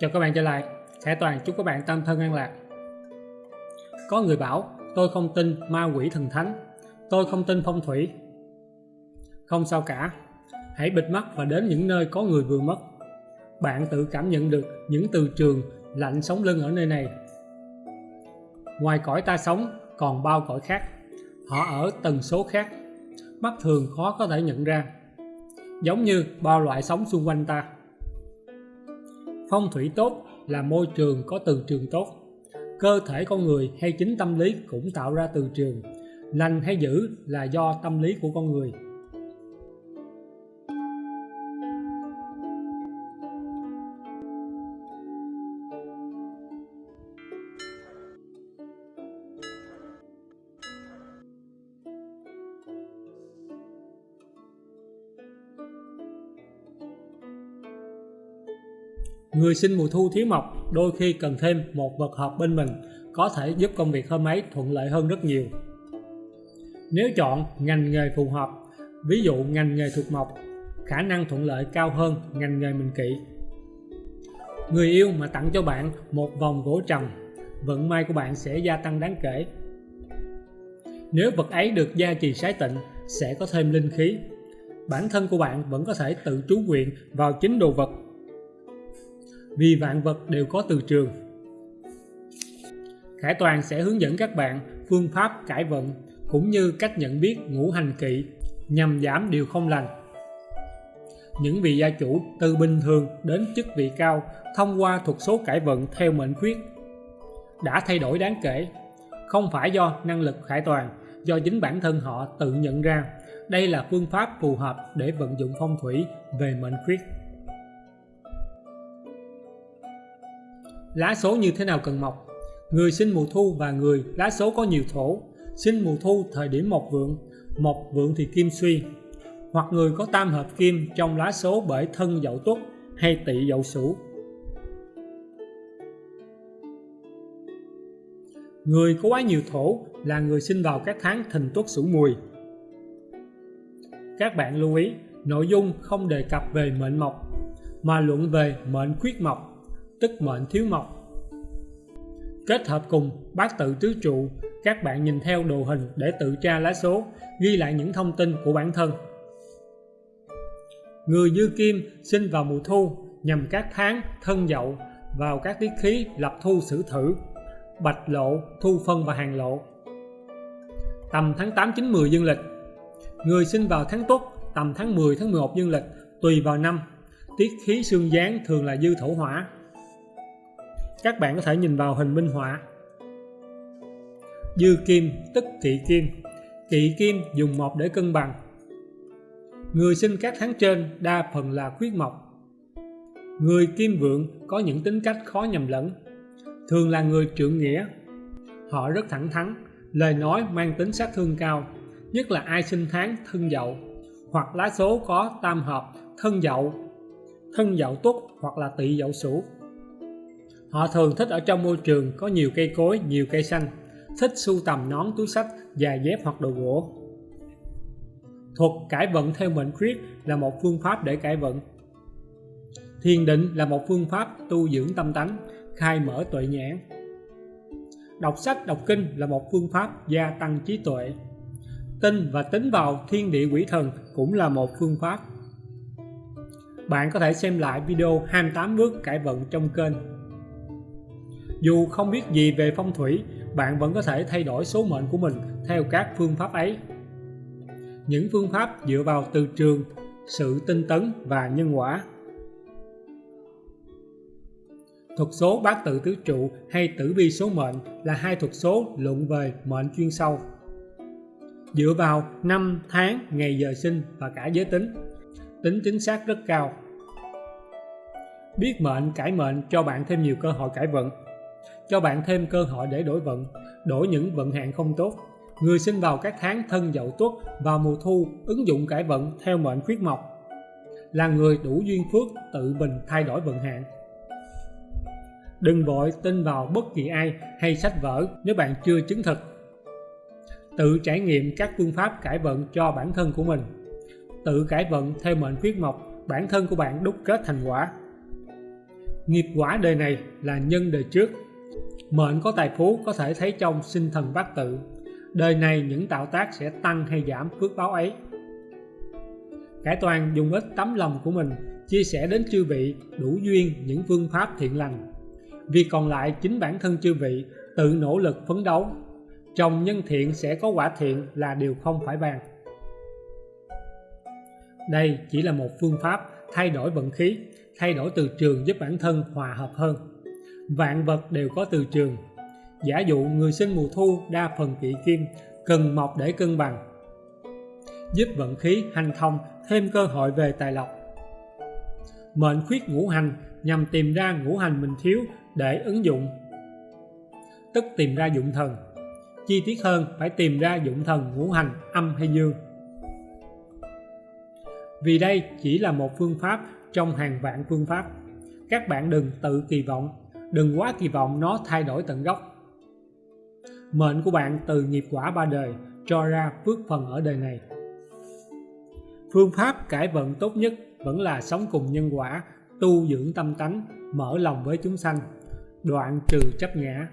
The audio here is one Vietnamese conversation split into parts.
Chào các bạn trở lại. Khải Toàn chúc các bạn tâm thân an lạc. Có người bảo, tôi không tin ma quỷ thần thánh. Tôi không tin phong thủy. Không sao cả. Hãy bịt mắt và đến những nơi có người vừa mất. Bạn tự cảm nhận được những từ trường lạnh sống lưng ở nơi này. Ngoài cõi ta sống, còn bao cõi khác. Họ ở tần số khác. Mắt thường khó có thể nhận ra. Giống như bao loại sống xung quanh ta. Phong thủy tốt là môi trường có từ trường tốt. Cơ thể con người hay chính tâm lý cũng tạo ra từ trường. Lành hay dữ là do tâm lý của con người. Người sinh mùa thu thiếu mộc đôi khi cần thêm một vật hợp bên mình có thể giúp công việc hôm ấy thuận lợi hơn rất nhiều. Nếu chọn ngành nghề phù hợp, ví dụ ngành nghề thuộc mộc, khả năng thuận lợi cao hơn ngành nghề mình kỵ. Người yêu mà tặng cho bạn một vòng gỗ trầm, vận may của bạn sẽ gia tăng đáng kể. Nếu vật ấy được gia trì sái tịnh, sẽ có thêm linh khí. Bản thân của bạn vẫn có thể tự trú nguyện vào chính đồ vật vì vạn vật đều có từ trường. Khải Toàn sẽ hướng dẫn các bạn phương pháp cải vận cũng như cách nhận biết ngũ hành kỵ nhằm giảm điều không lành. Những vị gia chủ từ bình thường đến chức vị cao thông qua thuật số cải vận theo mệnh khuyết đã thay đổi đáng kể, không phải do năng lực khải toàn, do chính bản thân họ tự nhận ra đây là phương pháp phù hợp để vận dụng phong thủy về mệnh khuyết. Lá số như thế nào cần mọc? Người sinh mùa thu và người lá số có nhiều thổ, sinh mùa thu thời điểm mộc vượng, mộc vượng thì kim suy, hoặc người có tam hợp kim trong lá số bởi thân dậu tuất hay tỵ dậu sửu. Người có quá nhiều thổ là người sinh vào các tháng thìn tuất sửu mùi. Các bạn lưu ý, nội dung không đề cập về mệnh mộc, mà luận về mệnh khuyết mộc tức mệnh thiếu mộc. Kết hợp cùng bát tự tứ trụ, các bạn nhìn theo đồ hình để tự tra lá số, ghi lại những thông tin của bản thân. Người dư kim sinh vào mùa thu nhằm các tháng thân dậu vào các tiết khí lập thu sử thử, bạch lộ, thu phân và hàng lộ. Tầm tháng 8, 9, 10 dương lịch Người sinh vào tháng Tuất tầm tháng 10, tháng 11 dương lịch tùy vào năm. Tiết khí xương gián thường là dư thổ hỏa, các bạn có thể nhìn vào hình minh họa. Dư kim, tức kỵ kim. Kỵ kim dùng mộc để cân bằng. Người sinh các tháng trên đa phần là khuyết mộc. Người kim vượng có những tính cách khó nhầm lẫn. Thường là người trượng nghĩa. Họ rất thẳng thắn, lời nói mang tính sát thương cao, nhất là ai sinh tháng thân dậu, hoặc lá số có tam hợp thân dậu thân dậu tuất hoặc là tỵ dậu sửu. Họ thường thích ở trong môi trường có nhiều cây cối, nhiều cây xanh, thích sưu tầm nón, túi sách, giày dép hoặc đồ gỗ. Thuật cải vận theo mệnh khuyết là một phương pháp để cải vận. Thiền định là một phương pháp tu dưỡng tâm tánh, khai mở tuệ nhãn. Đọc sách, đọc kinh là một phương pháp gia tăng trí tuệ. Tin và tính vào thiên địa quỷ thần cũng là một phương pháp. Bạn có thể xem lại video 28 bước cải vận trong kênh dù không biết gì về phong thủy, bạn vẫn có thể thay đổi số mệnh của mình theo các phương pháp ấy. Những phương pháp dựa vào từ trường, sự tinh tấn và nhân quả. Thuật số bát tự tứ trụ hay tử vi số mệnh là hai thuật số luận về mệnh chuyên sâu. Dựa vào năm, tháng, ngày giờ sinh và cả giới tính, tính chính xác rất cao. Biết mệnh cải mệnh cho bạn thêm nhiều cơ hội cải vận cho bạn thêm cơ hội để đổi vận, đổi những vận hạn không tốt. Người sinh vào các tháng thân dậu tuất vào mùa thu ứng dụng cải vận theo mệnh khuyết mộc là người đủ duyên phước tự mình thay đổi vận hạn. Đừng vội tin vào bất kỳ ai hay sách vở nếu bạn chưa chứng thực. Tự trải nghiệm các phương pháp cải vận cho bản thân của mình. Tự cải vận theo mệnh khuyết mộc, bản thân của bạn đúc kết thành quả. Nghiệp quả đời này là nhân đời trước. Mệnh có tài phú có thể thấy trong sinh thần bát tự. Đời này những tạo tác sẽ tăng hay giảm phước báo ấy. Cải toàn dùng ít tấm lòng của mình chia sẻ đến chư vị đủ duyên những phương pháp thiện lành. Vì còn lại chính bản thân chư vị tự nỗ lực phấn đấu. Trồng nhân thiện sẽ có quả thiện là điều không phải bàn. Đây chỉ là một phương pháp thay đổi vận khí, thay đổi từ trường giúp bản thân hòa hợp hơn. Vạn vật đều có từ trường. Giả dụ người sinh mùa thu đa phần kỵ kim, cần mọc để cân bằng. Giúp vận khí hành thông thêm cơ hội về tài lộc. Mệnh khuyết ngũ hành nhằm tìm ra ngũ hành mình thiếu để ứng dụng. Tức tìm ra dụng thần. Chi tiết hơn phải tìm ra dụng thần ngũ hành âm hay dương vì đây chỉ là một phương pháp trong hàng vạn phương pháp. Các bạn đừng tự kỳ vọng, đừng quá kỳ vọng nó thay đổi tận gốc. Mệnh của bạn từ nghiệp quả ba đời cho ra phước phần ở đời này. Phương pháp cải vận tốt nhất vẫn là sống cùng nhân quả, tu dưỡng tâm tánh, mở lòng với chúng sanh, đoạn trừ chấp ngã.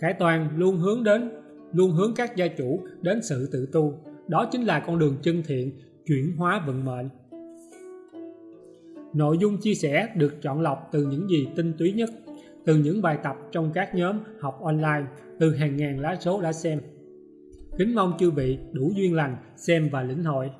Khải toàn luôn hướng đến, luôn hướng các gia chủ đến sự tự tu, đó chính là con đường chân thiện chuyển hóa vận mệnh nội dung chia sẻ được chọn lọc từ những gì tinh túy nhất từ những bài tập trong các nhóm học online từ hàng ngàn lá số đã xem kính mong chư vị đủ duyên lành xem và lĩnh hội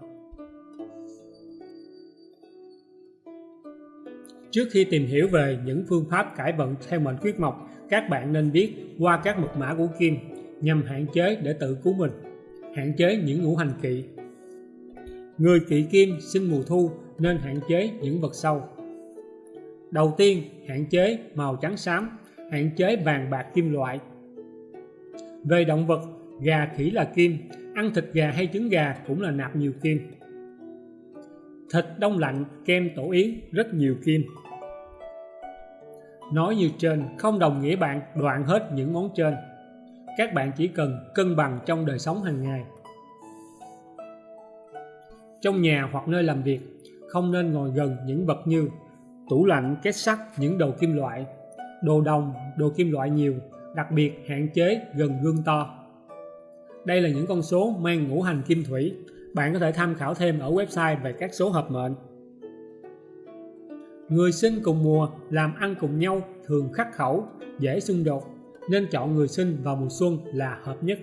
Trước khi tìm hiểu về những phương pháp cải vận theo mệnh quyết mộc, các bạn nên biết qua các mật mã của Kim nhằm hạn chế để tự cứu mình hạn chế những ngũ hành kỵ. Người kỵ kim sinh mùa thu nên hạn chế những vật sâu. Đầu tiên, hạn chế màu trắng xám, hạn chế vàng bạc kim loại. Về động vật, gà khỉ là kim, ăn thịt gà hay trứng gà cũng là nạp nhiều kim. Thịt đông lạnh, kem tổ yến rất nhiều kim. Nói như trên không đồng nghĩa bạn đoạn hết những món trên các bạn chỉ cần cân bằng trong đời sống hàng ngày trong nhà hoặc nơi làm việc không nên ngồi gần những vật như tủ lạnh, két sắt, những đồ kim loại đồ đồng, đồ kim loại nhiều đặc biệt hạn chế gần gương to đây là những con số mang ngũ hành kim thủy bạn có thể tham khảo thêm ở website về các số hợp mệnh người sinh cùng mùa làm ăn cùng nhau thường khắc khẩu dễ xung đột nên chọn người sinh vào mùa xuân là hợp nhất.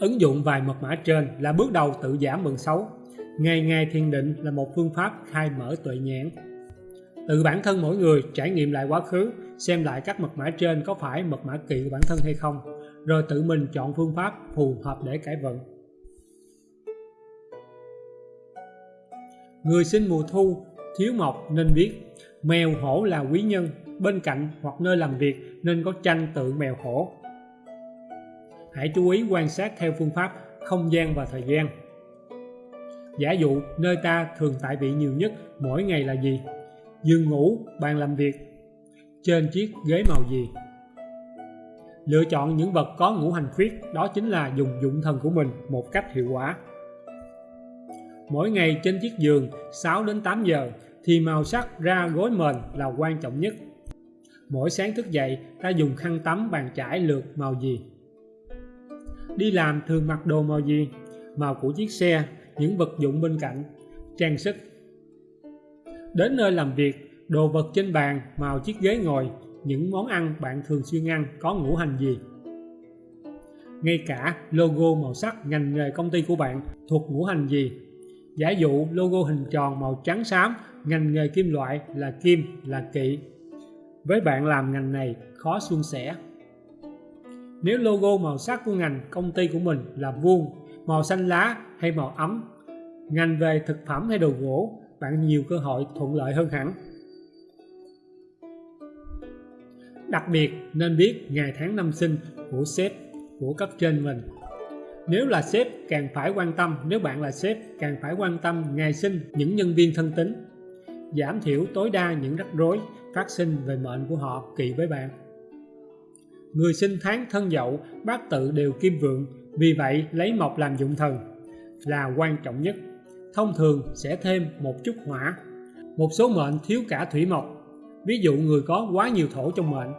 Ứng dụng vài mật mã trên là bước đầu tự giảm mừng xấu. Ngày ngày thiền định là một phương pháp khai mở tuệ nhãn. Tự bản thân mỗi người trải nghiệm lại quá khứ, xem lại các mật mã trên có phải mật mã kỵ của bản thân hay không, rồi tự mình chọn phương pháp phù hợp để cải vận. Người sinh mùa thu thiếu mộc nên biết mèo hổ là quý nhân bên cạnh hoặc nơi làm việc nên có tranh tượng mèo hổ. Hãy chú ý quan sát theo phương pháp không gian và thời gian. Giả dụ nơi ta thường tại vị nhiều nhất mỗi ngày là gì? Giường ngủ, bàn làm việc, trên chiếc ghế màu gì? Lựa chọn những vật có ngũ hành khuyết đó chính là dùng dụng thần của mình một cách hiệu quả. Mỗi ngày trên chiếc giường 6 đến 8 giờ thì màu sắc ra gối mền là quan trọng nhất. Mỗi sáng thức dậy, ta dùng khăn tắm bàn chải lượt màu gì? Đi làm thường mặc đồ màu gì? Màu của chiếc xe, những vật dụng bên cạnh, trang sức. Đến nơi làm việc, đồ vật trên bàn, màu chiếc ghế ngồi, những món ăn bạn thường xuyên ăn có ngũ hành gì? Ngay cả logo màu sắc ngành nghề công ty của bạn thuộc ngũ hành gì? Giả dụ logo hình tròn màu trắng xám, ngành nghề kim loại là kim, là kỵ, với bạn làm ngành này khó suôn sẻ. Nếu logo màu sắc của ngành công ty của mình là vuông, màu xanh lá hay màu ấm, ngành về thực phẩm hay đồ gỗ, bạn nhiều cơ hội thuận lợi hơn hẳn. Đặc biệt nên biết ngày tháng năm sinh của sếp, của cấp trên mình. Nếu là sếp càng phải quan tâm, nếu bạn là sếp càng phải quan tâm ngày sinh những nhân viên thân tín giảm thiểu tối đa những rắc rối phát sinh về mệnh của họ kỳ với bạn. Người sinh tháng thân dậu, bát tự đều kim vượng, vì vậy, lấy mộc làm dụng thần là quan trọng nhất. Thông thường sẽ thêm một chút hỏa. một số mệnh thiếu cả thủy mộc. Ví dụ người có quá nhiều thổ trong mệnh.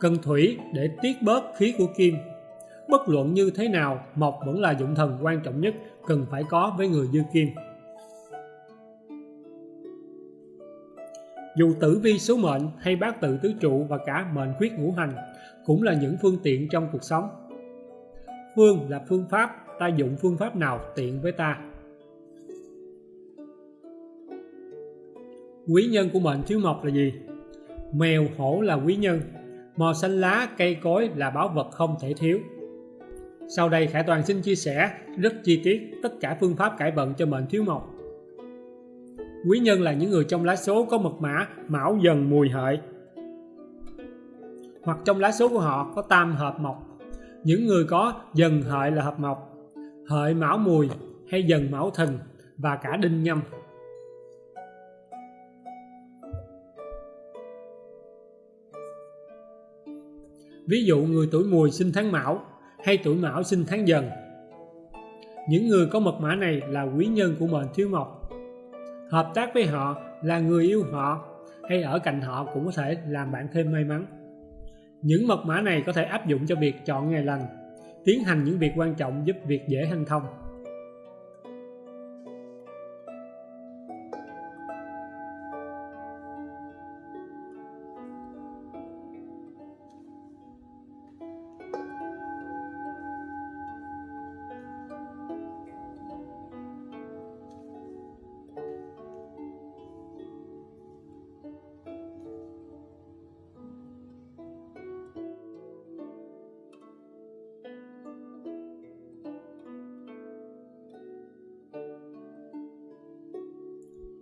Cần thủy để tiết bớt khí của kim. Bất luận như thế nào, mộc vẫn là dụng thần quan trọng nhất, cần phải có với người dư kim. Dù tử vi số mệnh hay bát tự tứ trụ và cả mệnh khuyết ngũ hành cũng là những phương tiện trong cuộc sống phương là phương pháp, ta dụng phương pháp nào tiện với ta? Quý nhân của mệnh thiếu mộc là gì? Mèo hổ là quý nhân màu xanh lá, cây cối là báo vật không thể thiếu. Sau đây Khải Toàn xin chia sẻ rất chi tiết tất cả phương pháp cải vận cho mệnh thiếu mộc. Quý nhân là những người trong lá số có mật mã, mão dần mùi hợi. Hoặc trong lá số của họ có tam hợp mộc những người có dần hợi là hợp mộc, hợi mão mùi hay dần mão thìn và cả đinh nhâm. Ví dụ người tuổi mùi sinh tháng mão hay tuổi mão sinh tháng dần. Những người có mật mã này là quý nhân của mệnh thiếu mộc. Hợp tác với họ là người yêu họ hay ở cạnh họ cũng có thể làm bạn thêm may mắn những mật mã này có thể áp dụng cho việc chọn ngày lành, tiến hành những việc quan trọng giúp việc dễ hanh thông.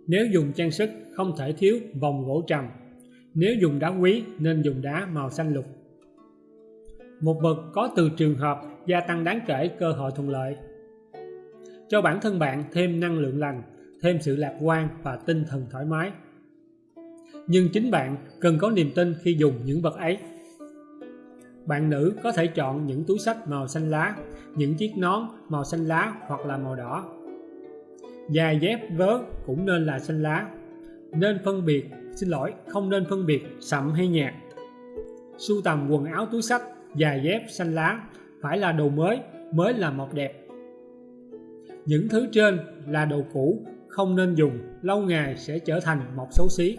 Nếu dùng trang sức không thể thiếu vòng gỗ trầm. Nếu dùng đá quý nên dùng đá màu xanh lục. Một vật có từ trường hợp gia tăng đáng kể cơ hội thuận lợi. Cho bản thân bạn thêm năng lượng lành, thêm sự lạc quan và tinh thần thoải mái. Nhưng chính bạn cần có niềm tin khi dùng những vật ấy. Bạn nữ có thể chọn những túi sách màu xanh lá, những chiếc nón màu xanh lá hoặc là màu đỏ Giày dép vớ cũng nên là xanh lá. Nên phân biệt, xin lỗi, không nên phân biệt sậm hay nhạt. Sưu tầm quần áo túi sách, giày dép xanh lá Phải là đồ mới, mới là mọc đẹp. Những thứ trên là đồ cũ, không nên dùng Lâu ngày sẽ trở thành mọc xấu xí.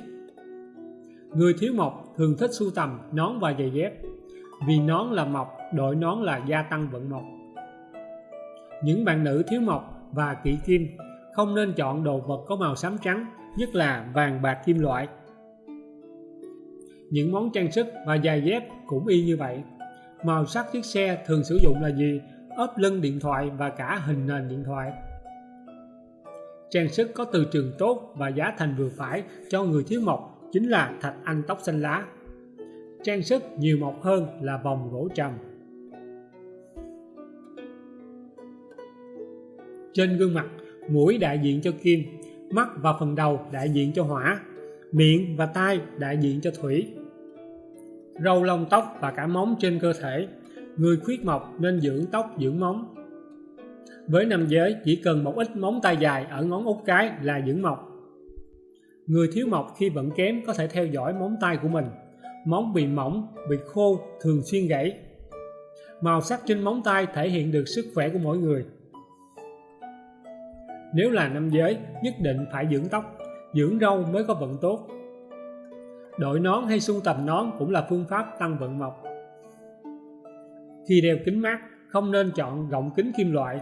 Người thiếu mộc thường thích sưu tầm nón và giày dép. Vì nón là mộc, đội nón là gia tăng vận mộc. Những bạn nữ thiếu mộc và kỵ kim không nên chọn đồ vật có màu xám trắng, nhất là vàng bạc kim loại. Những món trang sức và giày dép cũng y như vậy. Màu sắc chiếc xe thường sử dụng là gì? ốp lưng điện thoại và cả hình nền điện thoại. Trang sức có từ trường tốt và giá thành vừa phải cho người thiếu mộc chính là thạch anh tóc xanh lá. Trang sức nhiều mộc hơn là vòng gỗ trầm. Trên gương mặt mũi đại diện cho kim, mắt và phần đầu đại diện cho hỏa, miệng và tai đại diện cho thủy. Râu lông tóc và cả móng trên cơ thể, người khuyết mộc nên dưỡng tóc dưỡng móng. Với nam giới, chỉ cần một ít móng tay dài ở ngón út cái là dưỡng mộc. Người thiếu mộc khi vẫn kém có thể theo dõi móng tay của mình. Móng bị mỏng, bị khô, thường xuyên gãy. Màu sắc trên móng tay thể hiện được sức khỏe của mỗi người nếu là nam giới, nhất định phải dưỡng tóc, dưỡng râu mới có vận tốt. Đội nón hay sung tầm nón cũng là phương pháp tăng vận mộc. Khi đeo kính mát, không nên chọn gọng kính kim loại,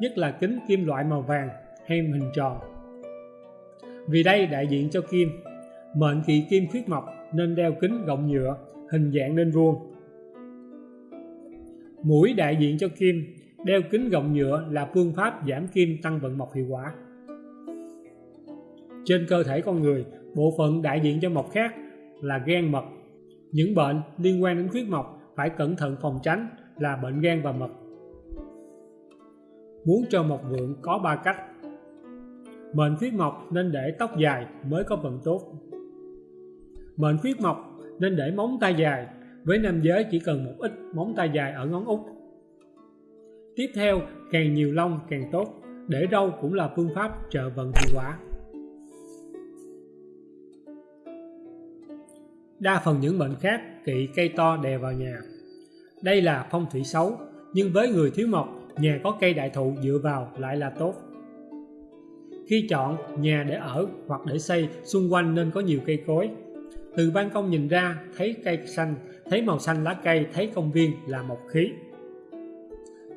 nhất là kính kim loại màu vàng hay hình tròn. Vì đây đại diện cho kim, mệnh kỵ kim khuyết mộc nên đeo kính gọng nhựa, hình dạng nên vuông. Mũi đại diện cho kim, Đeo kính gọng nhựa là phương pháp giảm kim tăng vận mọc hiệu quả. Trên cơ thể con người, bộ phận đại diện cho mọc khác là gan mật. Những bệnh liên quan đến khuyết mọc phải cẩn thận phòng tránh là bệnh gan và mật. Muốn cho mọc vượng có ba cách. Mệnh khuyết mọc nên để tóc dài mới có vận tốt. Mệnh khuyết mọc nên để móng tay dài, với nam giới chỉ cần một ít móng tay dài ở ngón út Tiếp theo, càng nhiều lông càng tốt, để râu cũng là phương pháp trợ vận hiệu quả. Đa phần những bệnh khác kỵ cây to đè vào nhà. Đây là phong thủy xấu, nhưng với người thiếu mộc, nhà có cây đại thụ dựa vào lại là tốt. Khi chọn nhà để ở hoặc để xây, xung quanh nên có nhiều cây cối. Từ ban công nhìn ra, thấy cây xanh, thấy màu xanh lá cây, thấy công viên là một khí.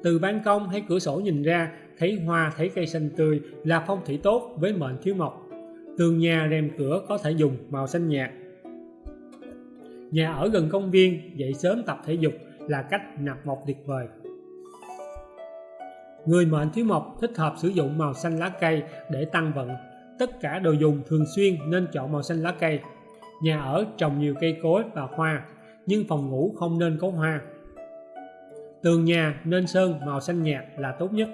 Từ ban công hay cửa sổ nhìn ra, thấy hoa, thấy cây xanh tươi là phong thủy tốt với mệnh thiếu mộc. Tường nhà, rèm cửa có thể dùng màu xanh nhạt. Nhà ở gần công viên, dậy sớm tập thể dục là cách nạp mộc tuyệt vời. Người mệnh thiếu mộc thích hợp sử dụng màu xanh lá cây để tăng vận. Tất cả đồ dùng thường xuyên nên chọn màu xanh lá cây. Nhà ở trồng nhiều cây cối và hoa, nhưng phòng ngủ không nên có hoa. Tường nhà nên sơn màu xanh nhạt là tốt nhất.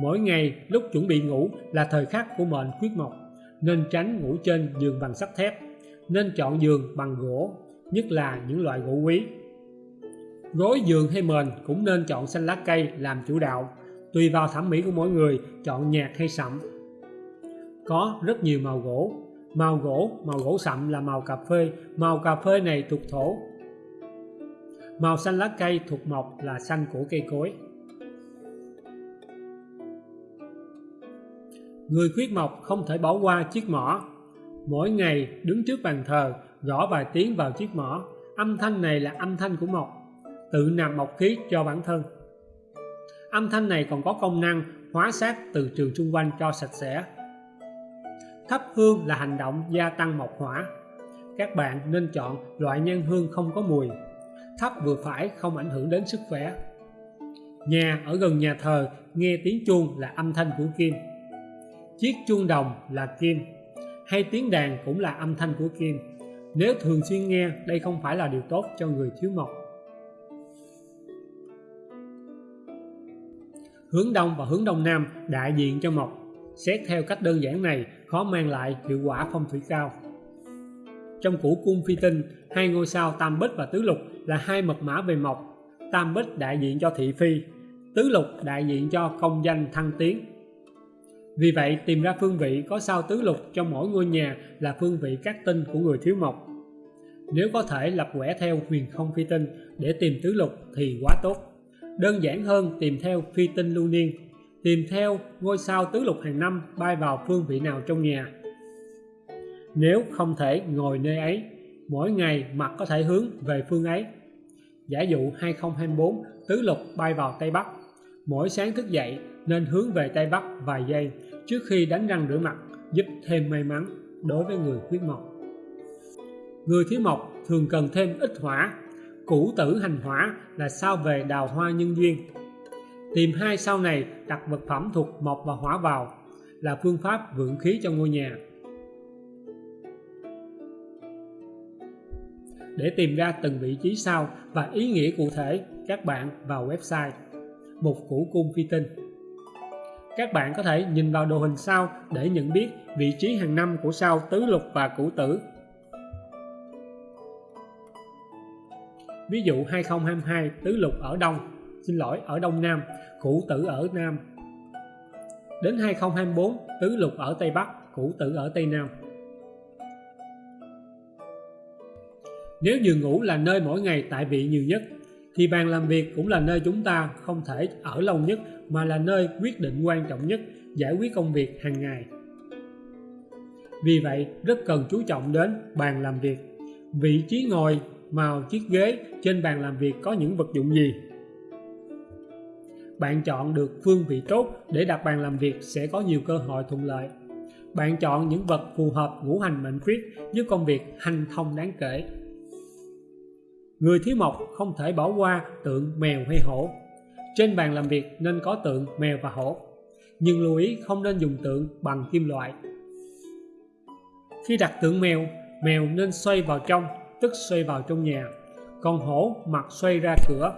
Mỗi ngày lúc chuẩn bị ngủ là thời khắc của mệnh khuyết mộc, nên tránh ngủ trên giường bằng sắt thép, nên chọn giường bằng gỗ, nhất là những loại gỗ quý. Gối giường hay mền cũng nên chọn xanh lá cây làm chủ đạo, tùy vào thẩm mỹ của mỗi người chọn nhạt hay sậm. Có rất nhiều màu gỗ, màu gỗ, màu gỗ sậm là màu cà phê, màu cà phê này thuộc thổ. Màu xanh lá cây thuộc mộc là xanh của cây cối. Người khuyết mộc không thể bỏ qua chiếc mỏ. Mỗi ngày đứng trước bàn thờ, gõ vài tiếng vào chiếc mỏ. Âm thanh này là âm thanh của mộc, tự nạp mộc khí cho bản thân. Âm thanh này còn có công năng hóa sát từ trường xung quanh cho sạch sẽ. Thắp hương là hành động gia tăng mộc hỏa. Các bạn nên chọn loại nhang hương không có mùi thấp vừa phải không ảnh hưởng đến sức khỏe. Nhà ở gần nhà thờ nghe tiếng chuông là âm thanh của kim. Chiếc chuông đồng là kim. Hay tiếng đàn cũng là âm thanh của kim. Nếu thường xuyên nghe, đây không phải là điều tốt cho người thiếu mộc. hướng đông và hướng đông nam đại diện cho mộc xét theo cách đơn giản này khó mang lại hiệu quả phong thủy cao trong củ cung phi tinh, hai ngôi sao tam bích và tứ lục là hai mật mã về mộc. Tam bích đại diện cho thị phi, tứ lục đại diện cho công danh thăng tiến. Vì vậy, tìm ra phương vị có sao tứ lục cho mỗi ngôi nhà là phương vị các tinh của người thiếu mộc. Nếu có thể lập quẻ theo huyền không phi tinh để tìm tứ lục thì quá tốt. Đơn giản hơn tìm theo phi tinh lưu niên. Tìm theo ngôi sao tứ lục hàng năm bay vào phương vị nào trong nhà nếu không thể ngồi nơi ấy, mỗi ngày mặt có thể hướng về phương ấy. Giả dụ 2024 tứ lục bay vào Tây Bắc. Mỗi sáng thức dậy, nên hướng về Tây Bắc vài giây, trước khi đánh răng rửa mặt, giúp thêm may mắn đối với người khuyết mộc. Người thiếu mộc thường cần thêm ít hỏa. Cũ tử hành hỏa là sao về đào hoa nhân duyên. Tìm hai sau này đặt vật phẩm thuộc mộc và hỏa vào là phương pháp vượng khí cho ngôi nhà. Để tìm ra từng vị trí sao và ý nghĩa cụ thể các bạn vào website. Một củ cung phi tinh. Các bạn có thể nhìn vào đồ hình sao để nhận biết vị trí hàng năm của sao tứ lục và củ tử. Ví dụ 2022 tứ lục ở Đông. Xin lỗi, ở Đông Nam củ tử ở Nam. Đến 2024 tứ lục ở Tây Bắc củ tử ở Tây Nam. Nếu giường ngủ là nơi mỗi ngày tại vị nhiều nhất, thì bàn làm việc cũng là nơi chúng ta không thể ở lâu nhất, mà là nơi quyết định quan trọng nhất, giải quyết công việc hàng ngày. Vì vậy, rất cần chú trọng đến bàn làm việc. Vị trí ngồi màu chiếc ghế trên bàn làm việc có những vật dụng gì? Bạn chọn được phương vị tốt để đặt bàn làm việc sẽ có nhiều cơ hội thuận lợi. Bạn chọn những vật phù hợp ngũ hành mệnh khuyết, giúp công việc hành thông đáng kể người thiếu mộc không thể bỏ qua tượng mèo hay hổ. Trên bàn làm việc nên có tượng mèo và hổ nhưng lưu ý không nên dùng tượng bằng kim loại. Khi đặt tượng mèo mèo nên xoay vào trong tức xoay vào trong nhà còn hổ mặt xoay ra cửa.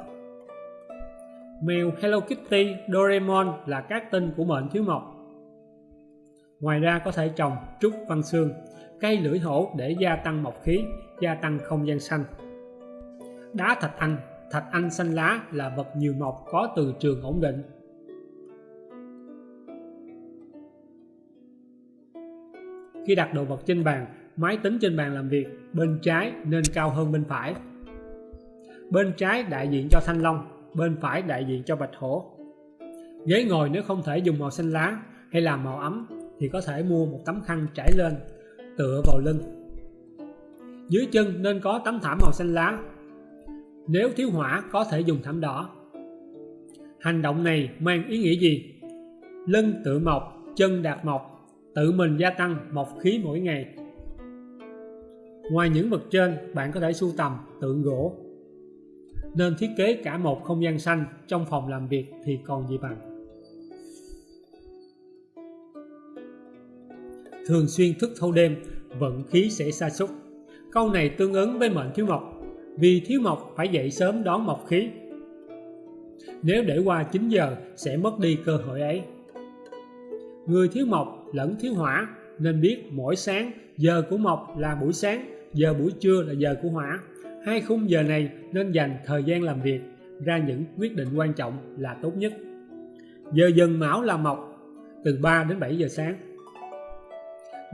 Mèo Hello Kitty, Doraemon là các tên của mệnh thiếu mộc. Ngoài ra có thể trồng trúc văn xương cây lưỡi hổ để gia tăng mộc khí gia tăng không gian xanh đá thạch anh thạch anh xanh lá là vật nhiều mộc có từ trường ổn định. Khi đặt đồ vật trên bàn, máy tính trên bàn làm việc, bên trái nên cao hơn bên phải. Bên trái đại diện cho thanh long, bên phải đại diện cho bạch hổ. Ghế ngồi nếu không thể dùng màu xanh lá hay làm màu ấm thì có thể mua một tấm khăn trải lên, tựa vào lưng. Dưới chân nên có tấm thảm màu xanh lá nếu thiếu hỏa có thể dùng thảm đỏ. Hành động này mang ý nghĩa gì? Lưng tự mọc, chân đạt mọc, tự mình gia tăng mọc khí mỗi ngày. Ngoài những vật trên, bạn có thể sưu tầm, tượng gỗ. Nên thiết kế cả một không gian xanh trong phòng làm việc thì còn gì bằng. Thường xuyên thức thâu đêm, vận khí sẽ sa sút. Câu này tương ứng với mệnh thiếu mộc vì thiếu mộc, phải dậy sớm đón mộc khí. Nếu để qua 9 giờ, sẽ mất đi cơ hội ấy. Người thiếu mộc lẫn thiếu hỏa, nên biết mỗi sáng, giờ của mộc là buổi sáng, giờ buổi trưa là giờ của hỏa. Hai khung giờ này nên dành thời gian làm việc, ra những quyết định quan trọng là tốt nhất. Giờ dần mão là mộc, từ 3 đến 7 giờ sáng.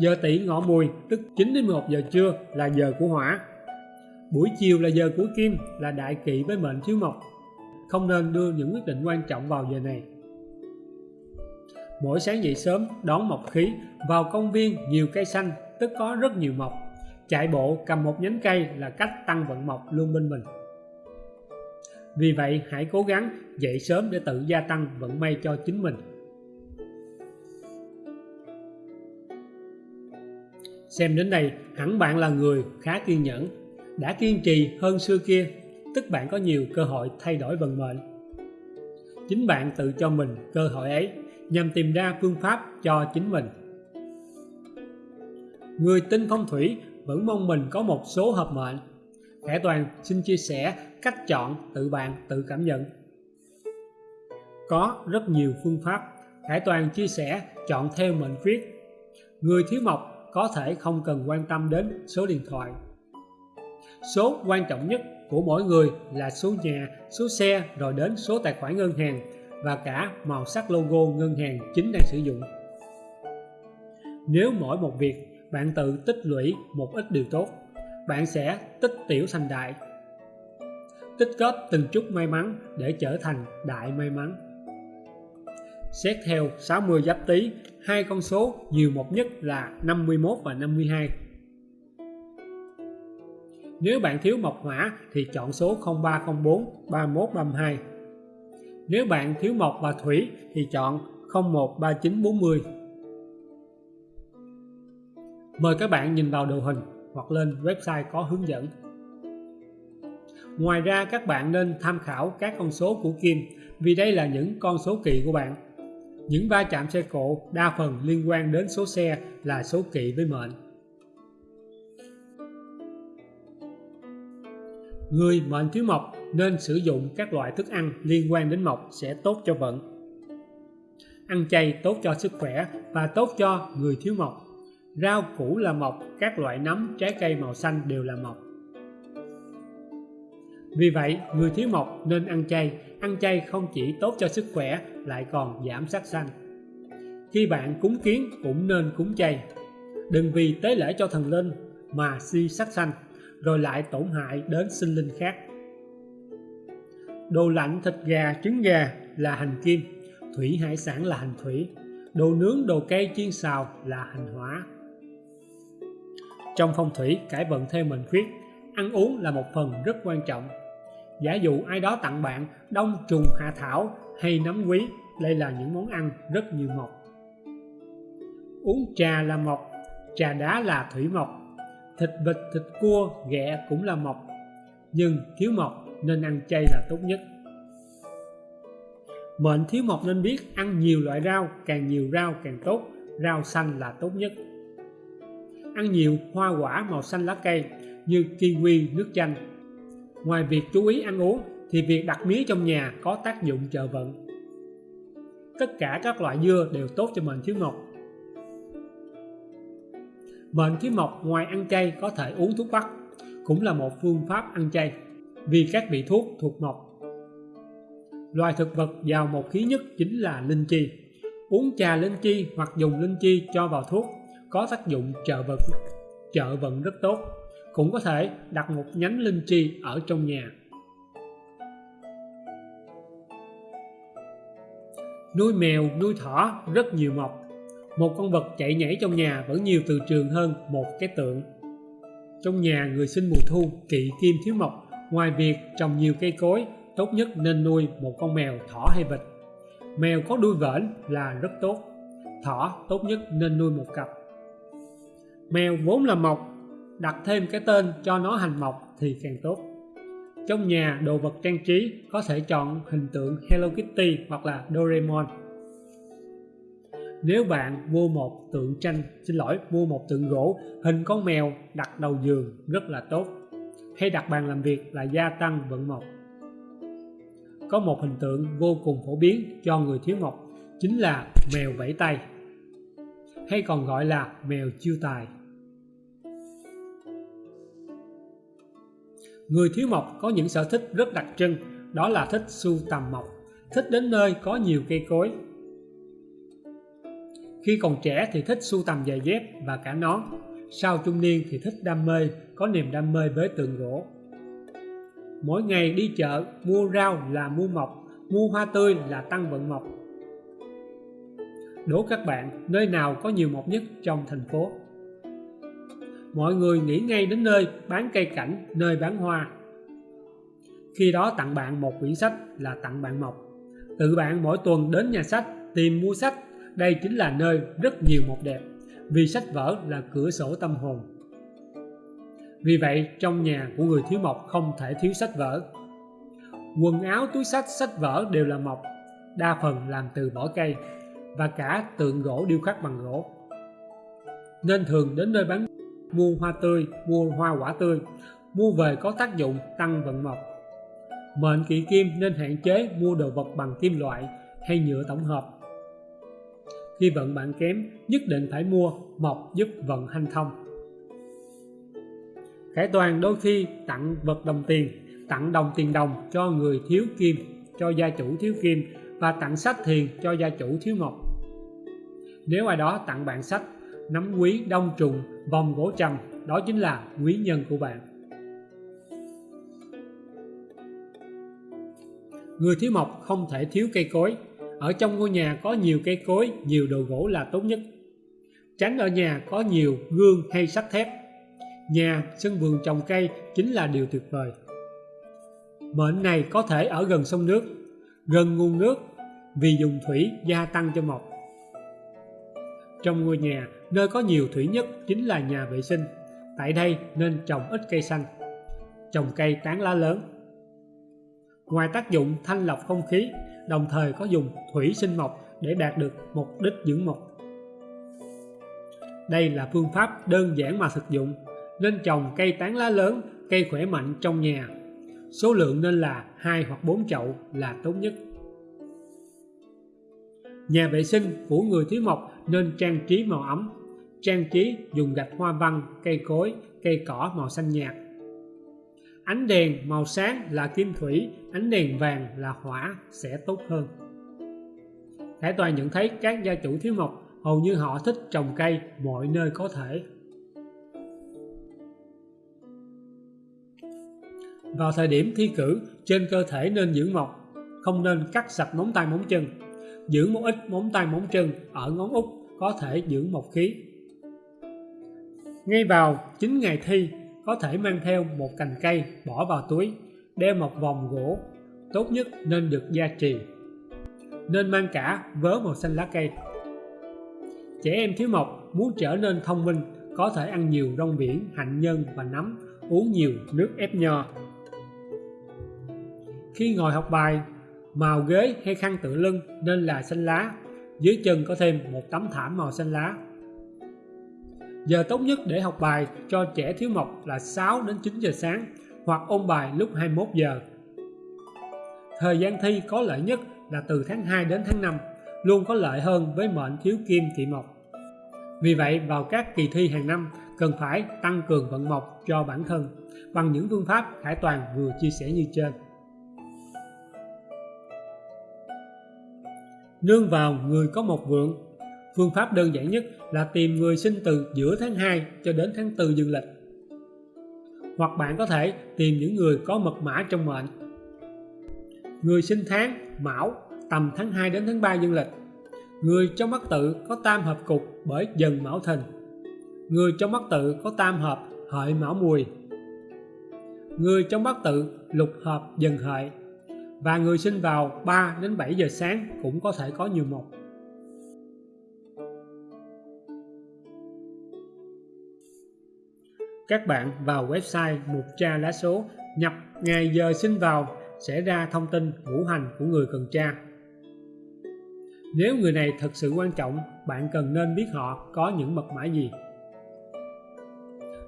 Giờ tỷ ngọ mùi, tức 9 đến 11 giờ trưa là giờ của hỏa buổi chiều là giờ của kim, là đại kỵ với mệnh thiếu mộc. Không nên đưa những quyết định quan trọng vào giờ này. Mỗi sáng dậy sớm, đón mộc khí, vào công viên nhiều cây xanh, tức có rất nhiều mộc. Chạy bộ, cầm một nhánh cây là cách tăng vận mộc luôn bên mình. Vì vậy, hãy cố gắng dậy sớm để tự gia tăng vận may cho chính mình. Xem đến đây, hẳn bạn là người khá kiên nhẫn đã kiên trì hơn xưa kia, tức bạn có nhiều cơ hội thay đổi vận mệnh. Chính bạn tự cho mình cơ hội ấy, nhằm tìm ra phương pháp cho chính mình. Người tin phong thủy vẫn mong mình có một số hợp mệnh. Khải Toàn xin chia sẻ cách chọn tự bạn tự cảm nhận. Có rất nhiều phương pháp, Khải Toàn chia sẻ chọn theo mệnh khuyết. Người thiếu mộc có thể không cần quan tâm đến số điện thoại số quan trọng nhất của mỗi người là số nhà, số xe rồi đến số tài khoản ngân hàng và cả màu sắc logo ngân hàng chính đang sử dụng. Nếu mỗi một việc bạn tự tích lũy một ít điều tốt, bạn sẽ tích tiểu thành đại, tích góp từng chút may mắn để trở thành đại may mắn. Xét theo 60 giáp tý, hai con số nhiều một nhất là 51 và 52 nếu bạn thiếu mộc hỏa thì chọn số 0304 3132. nếu bạn thiếu mộc và thủy thì chọn 013940. Mời các bạn nhìn vào đồ hình hoặc lên website có hướng dẫn. Ngoài ra, các bạn nên tham khảo các con số của Kim vì đây là những con số kỵ của bạn. Những va chạm xe cộ đa phần liên quan đến số xe là số kỵ với mệnh. Người mệnh thiếu mộc nên sử dụng các loại thức ăn liên quan đến mộc sẽ tốt cho vận. Ăn chay tốt cho sức khỏe và tốt cho người thiếu mộc. Rau củ là mộc, các loại nấm, trái cây màu xanh đều là mộc. Vì vậy, người thiếu mộc nên ăn chay. Ăn chay không chỉ tốt cho sức khỏe, lại còn giảm sắc xanh. Khi bạn cúng kiến cũng nên cúng chay. Đừng vì tế lễ cho thần linh mà si sắc xanh rồi lại tổn hại đến sinh linh khác đồ lạnh thịt gà trứng gà là hành kim thủy hải sản là hành thủy đồ nướng đồ cây chiên xào là hành hỏa trong phong thủy cải vận theo mệnh khuyết, ăn uống là một phần rất quan trọng. Giả dụ ai đó tặng bạn đông trùng hạ thảo hay nấm quý, đây là những món ăn rất nhiều mộc. Uống trà là mộc, trà đá là thủy mộc, thịt vịt, thịt cua, ghẹ cũng là mộc. Nhưng thiếu mộc nên ăn chay là tốt nhất. Mệnh thiếu mộc nên biết ăn nhiều loại rau, càng nhiều rau càng tốt, rau xanh là tốt nhất ăn nhiều hoa quả màu xanh lá cây như kiwi, nước chanh. Ngoài việc chú ý ăn uống thì việc đặt mía trong nhà có tác dụng trợ vận. Tất cả các loại dưa đều tốt cho mệnh thiếu mộc. Mệnh khí mộc ngoài ăn chay có thể uống thuốc bắc, cũng là một phương pháp ăn chay vì các vị thuốc thuộc mộc. Loài thực vật giàu một khí nhất chính là linh chi. Uống trà linh chi hoặc dùng linh chi cho vào thuốc có tác dụng trợ vận trợ vận rất tốt cũng có thể đặt một nhánh linh chi ở trong nhà nuôi mèo nuôi thỏ rất nhiều mộc một con vật chạy nhảy trong nhà vẫn nhiều từ trường hơn một cái tượng. Trong nhà người sinh mùa thu, kỵ kim thiếu mộc. Ngoài việc trồng nhiều cây cối, tốt nhất nên nuôi một con mèo thỏ hay vịt. Mèo có đuôi vểnh là rất tốt. Thỏ tốt nhất nên nuôi một cặp. Mèo vốn là mộc, đặt thêm cái tên cho nó hành mộc thì càng tốt. Trong nhà, đồ vật trang trí có thể chọn hình tượng Hello Kitty hoặc là Doraemon nếu bạn mua một tượng tranh, xin lỗi mua một tượng gỗ, hình con mèo đặt đầu giường rất là tốt. Hay đặt bàn làm việc là gia tăng vận mộc. Có một hình tượng vô cùng phổ biến cho người thiếu mộc, chính là mèo vẫy tay, hay còn gọi là mèo chiêu tài. Người thiếu mộc có những sở thích rất đặc trưng, đó là thích sưu tầm mộc, thích đến nơi có nhiều cây cối khi còn trẻ thì thích sưu tầm giày dép và cả nón. Sau trung niên thì thích đam mê, có niềm đam mê với tượng gỗ. Mỗi ngày đi chợ, mua rau là mua mộc, mua hoa tươi là tăng vận mộc. Đố các bạn, nơi nào có nhiều mộc nhất trong thành phố? Mọi người nghĩ ngay đến nơi bán cây cảnh, nơi bán hoa. Khi đó tặng bạn một quyển sách là tặng bạn mộc. Tự bạn mỗi tuần đến nhà sách tìm mua sách đây chính là nơi rất nhiều mộc đẹp, vì sách vở là cửa sổ tâm hồn. Vì vậy, trong nhà của người thiếu mộc không thể thiếu sách vở. Quần áo, túi sách sách vở đều là mộc, đa phần làm từ vỏ cây và cả tượng gỗ điêu khắc bằng gỗ. Nên thường đến nơi bán mua hoa tươi, mua hoa quả tươi, mua về có tác dụng tăng vận mộc. Mệnh kỵ kim nên hạn chế mua đồ vật bằng kim loại hay nhựa tổng hợp khi vận bạn kém, nhất định phải mua mộc giúp vận hanh thông Khải Toàn đôi khi tặng vật đồng tiền, tặng đồng tiền đồng cho người thiếu kim, cho gia chủ thiếu kim và tặng sách thiền cho gia chủ thiếu mộc nếu ai đó tặng bạn sách, nắm quý đông trùng, vòng gỗ trầm, đó chính là quý nhân của bạn. Người thiếu mộc không thể thiếu cây cối ở trong ngôi nhà có nhiều cây cối, nhiều đồ gỗ là tốt nhất. Tránh ở nhà có nhiều gương hay sắt thép. Nhà, sân vườn trồng cây chính là điều tuyệt vời. Mệnh này có thể ở gần sông nước, gần nguồn nước vì dùng thủy gia tăng cho mọc. trong ngôi nhà, nơi có nhiều thủy nhất chính là nhà vệ sinh. Tại đây nên trồng ít cây xanh, trồng cây tán lá lớn. Ngoài tác dụng thanh lọc không khí đồng thời có dùng thủy sinh mộc để đạt được mục đích dưỡng mộc. Đây là phương pháp đơn giản mà thực dụng, nên trồng cây tán lá lớn, cây khỏe mạnh trong nhà. Số lượng nên là hai hoặc bốn chậu là tốt nhất. Nhà vệ sinh của người thiếu mộc nên trang trí màu ấm. Trang trí dùng gạch hoa văn, cây cối, cây cỏ màu xanh nhạt ánh đèn màu sáng là kim thủy, ánh đèn vàng là hỏa sẽ tốt hơn. Khải Toàn nhận thấy các gia chủ thiếu mộc, hầu như họ thích trồng cây mọi nơi có thể. Vào thời điểm thi cử, trên cơ thể nên giữ mộc, không nên cắt sạch móng tay móng chân. Giữ một ít móng tay móng chân ở ngón út có thể giữ mộc khí. Ngay vào 9 ngày thi có thể mang theo một cành cây bỏ vào túi đeo một vòng gỗ, tốt nhất nên được gia trì. Nên mang cả vớ màu xanh lá cây. Trẻ em thiếu mộc muốn trở nên thông minh, có thể ăn nhiều rong biển, hạnh nhân và nấm, uống nhiều nước ép nho. Khi ngồi học bài, màu ghế hay khăn tựa lưng nên là xanh lá, dưới chân có thêm một tấm thảm màu xanh lá giờ tốt nhất để học bài cho trẻ thiếu mộc là 6 đến 9 giờ sáng hoặc ôn bài lúc 21 giờ. Thời gian thi có lợi nhất là từ tháng 2 đến tháng 5 luôn có lợi hơn với mệnh thiếu kim kỵ mộc. Vì vậy, vào các kỳ thi hàng năm, cần phải tăng cường vận mộc cho bản thân bằng những phương pháp Khải Toàn vừa chia sẻ như trên. Nương vào người có một vượng Phương pháp đơn giản nhất là tìm người sinh từ giữa tháng 2 cho đến tháng 4 dương lịch. Hoặc bạn có thể tìm những người có mật mã trong mệnh. Người sinh tháng, Mão, tầm tháng 2 đến tháng 3 dương lịch. Người trong mắt tự có tam hợp cục bởi dần Mão Thìn. Người trong mắt tự có tam hợp hợi Mão Mùi. Người trong bát tự lục hợp dần hợi và người sinh vào 3 đến 7 giờ sáng cũng có thể có nhiều mộc. Các bạn vào website mục tra lá số, nhập ngày giờ sinh vào sẽ ra thông tin ngũ hành của người cần tra. Nếu người này thật sự quan trọng, bạn cần nên biết họ có những mật mã gì.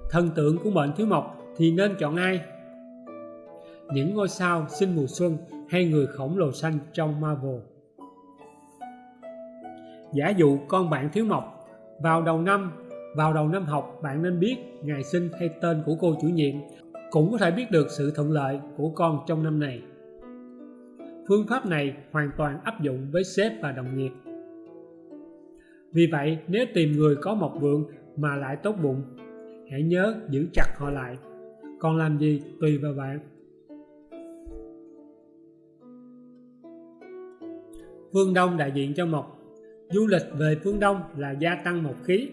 Thần tượng của mệnh thiếu mộc thì nên chọn ai? Những ngôi sao sinh mùa xuân hay người khổng lồ xanh trong Marvel. Giả dụ con bạn thiếu mộc, vào đầu năm, vào đầu năm học bạn nên biết ngày sinh hay tên của cô chủ nhiệm, cũng có thể biết được sự thuận lợi của con trong năm này. Phương pháp này hoàn toàn áp dụng với sếp và đồng nghiệp. Vì vậy, nếu tìm người có một vượng mà lại tốt bụng, hãy nhớ giữ chặt họ lại. Còn làm gì tùy vào bạn. Phương Đông đại diện cho mộc Du lịch về phương Đông là gia tăng mộc khí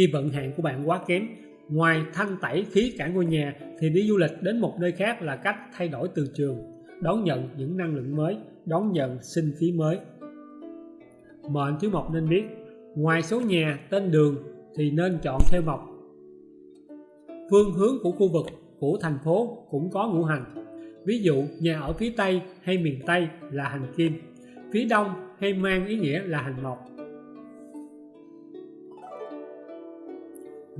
khi vận hạn của bạn quá kém Ngoài thanh tẩy khí cả ngôi nhà Thì đi du lịch đến một nơi khác là cách thay đổi từ trường Đón nhận những năng lượng mới Đón nhận sinh khí mới. Mệnh thứ mộc nên biết Ngoài số nhà, tên đường Thì nên chọn theo mộc. Phương hướng của khu vực, của thành phố cũng có ngũ hành. Ví dụ nhà ở phía Tây hay miền Tây là hành kim phía đông hay mang ý nghĩa là hành mộc.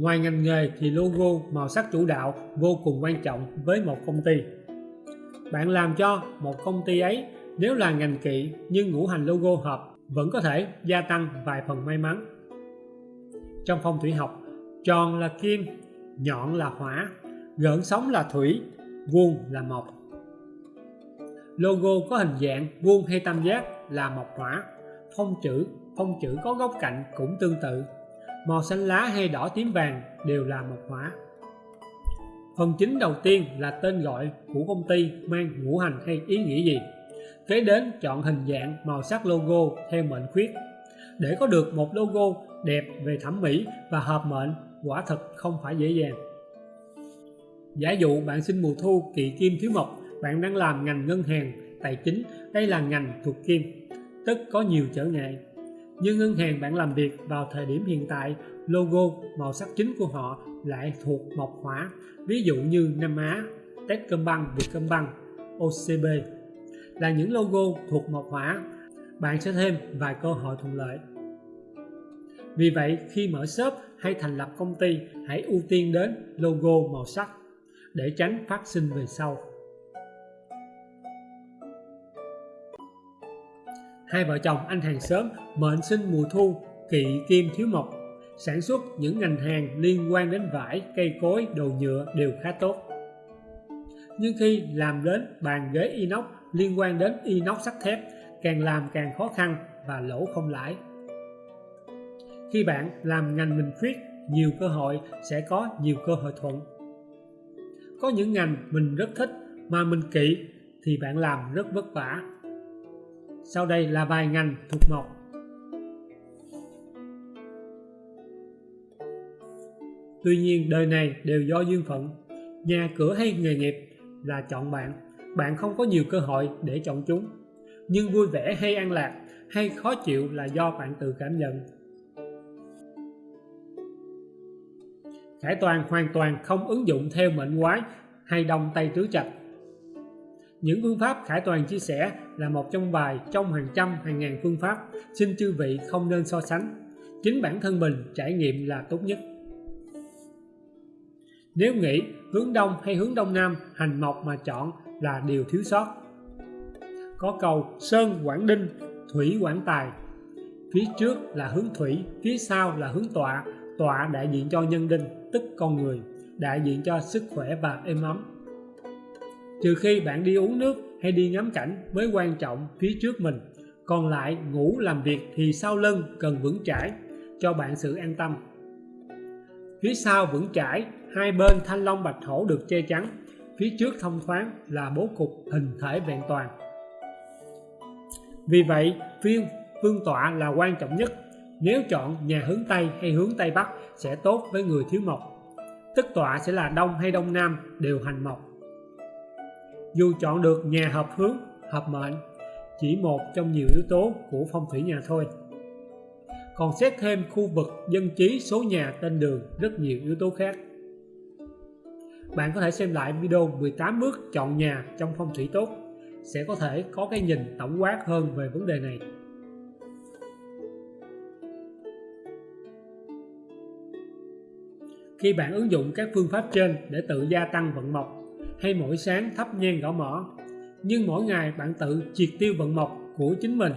Ngoài ngành nghề thì logo màu sắc chủ đạo vô cùng quan trọng với một công ty. Bạn làm cho một công ty ấy nếu là ngành kỵ nhưng ngũ hành logo hợp vẫn có thể gia tăng vài phần may mắn. Trong phong thủy học, tròn là kim, nhọn là hỏa, gợn sóng là thủy, vuông là mộc. Logo có hình dạng vuông hay tam giác là mộc hỏa phong chữ phong chữ có góc cạnh cũng tương tự màu xanh lá hay đỏ tím vàng đều là mộc hỏa. Phần chính đầu tiên là tên gọi của công ty mang ngũ hành hay ý nghĩa gì? Kế đến chọn hình dạng màu sắc logo theo mệnh khuyết. Để có được một logo đẹp về thẩm mỹ và hợp mệnh, quả thật không phải dễ dàng. Giả dụ bạn sinh mùa thu kỵ kim thiếu mộc, bạn đang làm ngành ngân hàng, tài chính, đây là ngành thuộc kim, tức có nhiều trở ngại nhưng ngân hàng bạn làm việc vào thời điểm hiện tại logo màu sắc chính của họ lại thuộc mộc hỏa ví dụ như Nam Á, Techcombank, Vietcombank, OCB là những logo thuộc mộc hỏa bạn sẽ thêm vài cơ hội thuận lợi. Vì vậy khi mở shop hay thành lập công ty hãy ưu tiên đến logo màu sắc để tránh phát sinh về sau. Hai vợ chồng anh hàng xóm mệnh sinh mùa thu, kỵ kim thiếu mộc. Sản xuất những ngành hàng liên quan đến vải, cây cối, đồ nhựa đều khá tốt. Nhưng khi làm đến bàn ghế inox liên quan đến inox sắt thép, càng làm càng khó khăn và lỗ không lãi. Khi bạn làm ngành mình khuyết, nhiều cơ hội sẽ có nhiều cơ hội thuận. Có những ngành mình rất thích mà mình kỵ thì bạn làm rất vất vả sau đây là vài ngành thuộc mộc. Tuy nhiên, đời này đều do duyên phận. Nhà cửa hay nghề nghiệp là chọn bạn. Bạn không có nhiều cơ hội để chọn chúng. Nhưng vui vẻ hay an lạc hay khó chịu là do bạn tự cảm nhận. Khải toàn hoàn toàn không ứng dụng theo mệnh quái hay đông tay tứ trạch những phương pháp Khải Toàn chia sẻ là một trong vài trong hàng trăm hàng ngàn phương pháp, xin chư vị không nên so sánh. Chính bản thân mình trải nghiệm là tốt nhất. Nếu nghĩ hướng đông hay hướng đông nam hành mộc mà chọn là điều thiếu sót. Có câu Sơn Quảng Đinh, Thủy Quảng Tài. Phía trước là hướng thủy, phía sau là hướng tọa. Tọa đại diện cho nhân đinh, tức con người, đại diện cho sức khỏe và êm ấm trừ khi bạn đi uống nước hay đi ngắm cảnh mới quan trọng phía trước mình. Còn lại, ngủ làm việc thì sau lưng cần vững chãi, cho bạn sự an tâm. Phía sau vững chãi, hai bên thanh long bạch hổ được che chắn. Phía trước thông thoáng là bố cục hình thể vẹn toàn. Vì vậy, phiên phương tọa là quan trọng nhất. Nếu chọn nhà hướng Tây hay hướng Tây Bắc sẽ tốt với người thiếu mộc. Tức tọa sẽ là Đông hay Đông Nam đều hành mộc dù chọn được nhà hợp hướng, hợp mệnh, chỉ một trong nhiều yếu tố của phong thủy nhà thôi. Còn xét thêm khu vực dân trí số nhà tên đường, rất nhiều yếu tố khác. Bạn có thể xem lại video 18 bước chọn nhà trong phong thủy tốt, sẽ có thể có cái nhìn tổng quát hơn về vấn đề này. Khi bạn ứng dụng các phương pháp trên để tự gia tăng vận mộc hay mỗi sáng thắp nhang gõ mỏ nhưng mỗi ngày bạn tự triệt tiêu vận mộc của chính mình.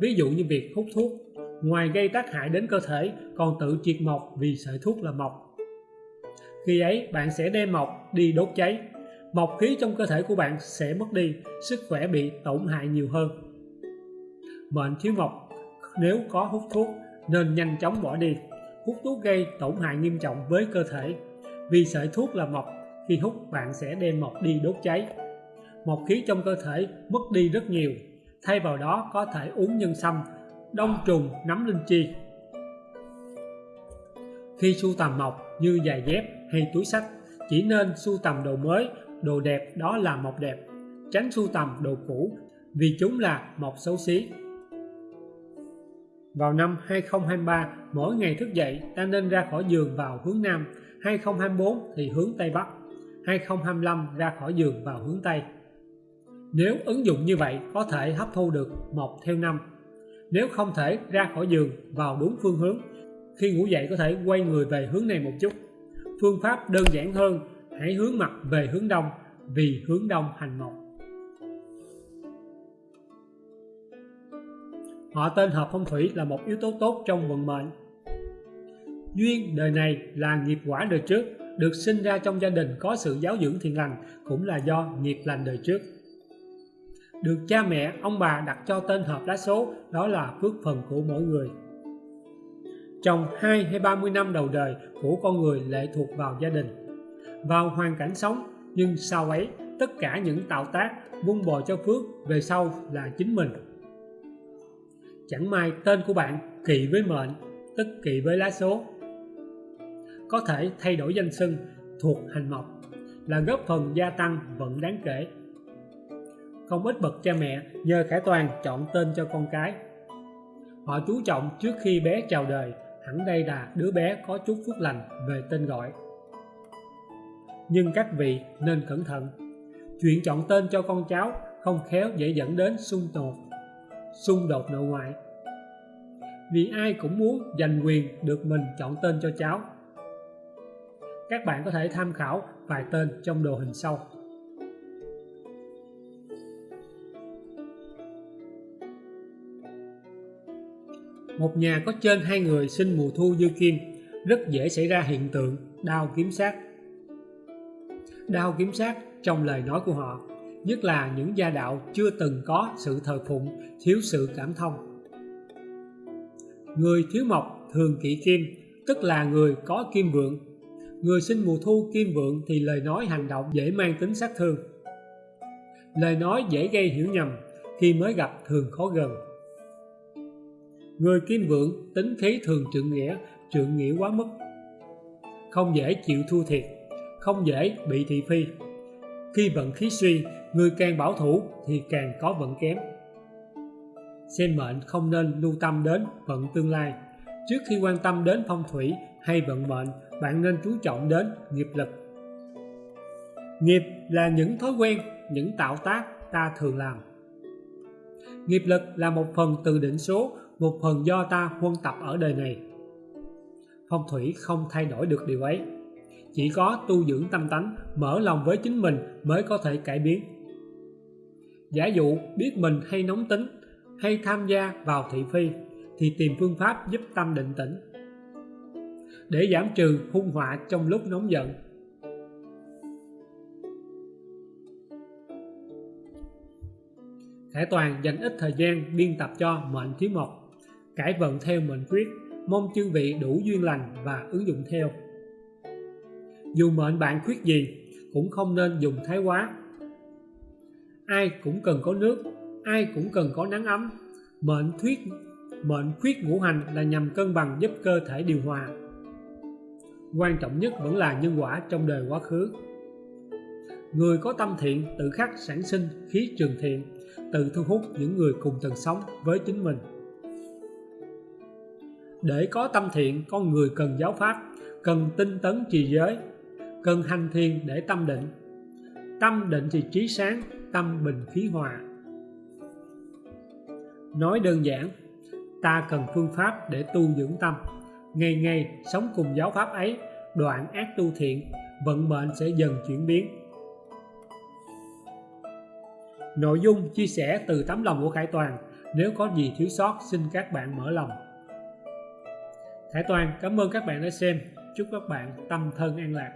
Ví dụ như việc hút thuốc, ngoài gây tác hại đến cơ thể, còn tự triệt mộc vì sợi thuốc là mộc. Khi ấy, bạn sẽ đem mộc đi đốt cháy. Mộc khí trong cơ thể của bạn sẽ mất đi, sức khỏe bị tổn hại nhiều hơn. Bệnh thiếu mộc, nếu có hút thuốc, nên nhanh chóng bỏ đi. Hút thuốc gây tổn hại nghiêm trọng với cơ thể, vì sợi thuốc là mộc khi hút bạn sẽ đem mộc đi đốt cháy. Một khí trong cơ thể mất đi rất nhiều, thay vào đó có thể uống nhân sâm, đông trùng, nấm linh chi. Khi sưu tầm mộc như giày dép hay túi sách chỉ nên sưu tầm đồ mới, đồ đẹp đó là mộc đẹp, tránh sưu tầm đồ cũ vì chúng là mộc xấu xí. Vào năm 2023 mỗi ngày thức dậy ta nên ra khỏi giường vào hướng Nam 2024 thì hướng Tây Bắc. 2025 ra khỏi giường vào hướng Tây. Nếu ứng dụng như vậy, có thể hấp thu được một theo năm. Nếu không thể ra khỏi giường vào đúng phương hướng, khi ngủ dậy có thể quay người về hướng này một chút. Phương pháp đơn giản hơn, hãy hướng mặt về hướng đông, vì hướng đông hành mộc họ tên hợp phong thủy là một yếu tố tốt trong vận mệnh. Duyên đời này là nghiệp quả đời trước được sinh ra trong gia đình có sự giáo dưỡng thiện lành cũng là do nghiệp lành đời trước. Được cha mẹ, ông bà đặt cho tên hợp lá số, đó là phước phần của mỗi người. Trong 2 hay 30 năm đầu đời của con người lệ thuộc vào gia đình, vào hoàn cảnh sống, nhưng sau ấy, tất cả những tạo tác vun bồi cho phước về sau là chính mình. Chẳng may tên của bạn kỵ với mệnh, tức kỵ với lá số có thể thay đổi danh xưng thuộc hành mộc, là góp phần gia tăng vận đáng kể. Không ít bậc cha mẹ nhờ khải toàn chọn tên cho con cái. Họ chú trọng trước khi bé chào đời, hẳn đây là đứa bé có chút phúc lành về tên gọi. Nhưng các vị nên cẩn thận, chuyện chọn tên cho con cháu không khéo dễ dẫn đến xung đột xung đột nội ngoại. Vì ai cũng muốn giành quyền được mình chọn tên cho cháu các bạn có thể tham khảo vài tên trong đồ hình sau. Một nhà có trên hai người sinh mùa thu dư kim, rất dễ xảy ra hiện tượng đau kiếm sát đau kiếm sát trong lời nói của họ, nhất là những gia đạo chưa từng có sự thờ phụng, thiếu sự cảm thông. Người thiếu mộc thường kỵ kim, tức là người có kim vượng người sinh mùa thu kim vượng thì lời nói hành động dễ mang tính sát thương. Lời nói dễ gây hiểu nhầm khi mới gặp thường khó gần. Người kim vượng tính khí thường trượng nghĩa trượng nghĩa quá mức. Không dễ chịu thua thiệt, không dễ bị thị phi. Khi vận khí suy, người càng bảo thủ thì càng có vận kém. Xem mệnh không nên lưu tâm đến vận tương lai. Trước khi quan tâm đến phong thủy hay vận mệnh bạn nên chú trọng đến nghiệp lực. Nghiệp là những thói quen, những tạo tác ta thường làm. Nghiệp lực là một phần từ định số, một phần do ta huân tập ở đời này. Phong thủy không thay đổi được điều ấy. Chỉ có tu dưỡng tâm tánh, mở lòng với chính mình mới có thể cải biến. Giả dụ biết mình hay nóng tính, hay tham gia vào thị phi, thì tìm phương pháp giúp tâm định tĩnh để giảm trừ hung họa trong lúc nóng giận Khải Toàn dành ít thời gian biên tập cho mệnh thiếu mộc, cải vận theo mệnh quyết, mong chư vị đủ duyên lành và ứng dụng theo. Dù mệnh bạn khuyết gì, cũng không nên dùng thái quá. Ai cũng cần có nước, ai cũng cần có nắng ấm. Mệnh thuyết mệnh khuyết ngũ hành là nhằm cân bằng giúp cơ thể điều hòa. Quan trọng nhất vẫn là nhân quả trong đời quá khứ. Người có tâm thiện tự khắc sản sinh khí trường thiện, tự thu hút những người cùng tần sống với chính mình. Để có tâm thiện, con người cần giáo pháp, cần tinh tấn trì giới, cần hành thiền để tâm định. Tâm định thì trí sáng, tâm bình khí hòa. Nói đơn giản, ta cần phương pháp để tu dưỡng tâm. Ngày ngày sống cùng giáo pháp ấy, đoạn ác tu thiện, vận mệnh sẽ dần chuyển biến. Nội dung chia sẻ từ tấm lòng của Khải Toàn, nếu có gì thiếu sót xin các bạn mở lòng. Khải Toàn cảm ơn các bạn đã xem, chúc các bạn tâm thân an lạc.